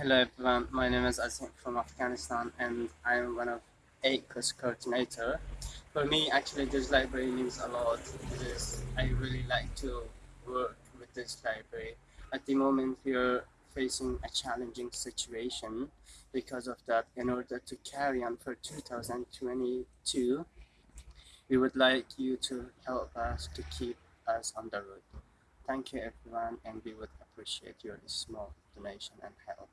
Hello everyone, my name is Azim from Afghanistan and I am one of eight course coordinator. For me actually this library means a lot because I really like to work with this library. At the moment we are facing a challenging situation because of that in order to carry on for 2022 we would like you to help us to keep us on the road. Thank you everyone and we would appreciate your small donation and help.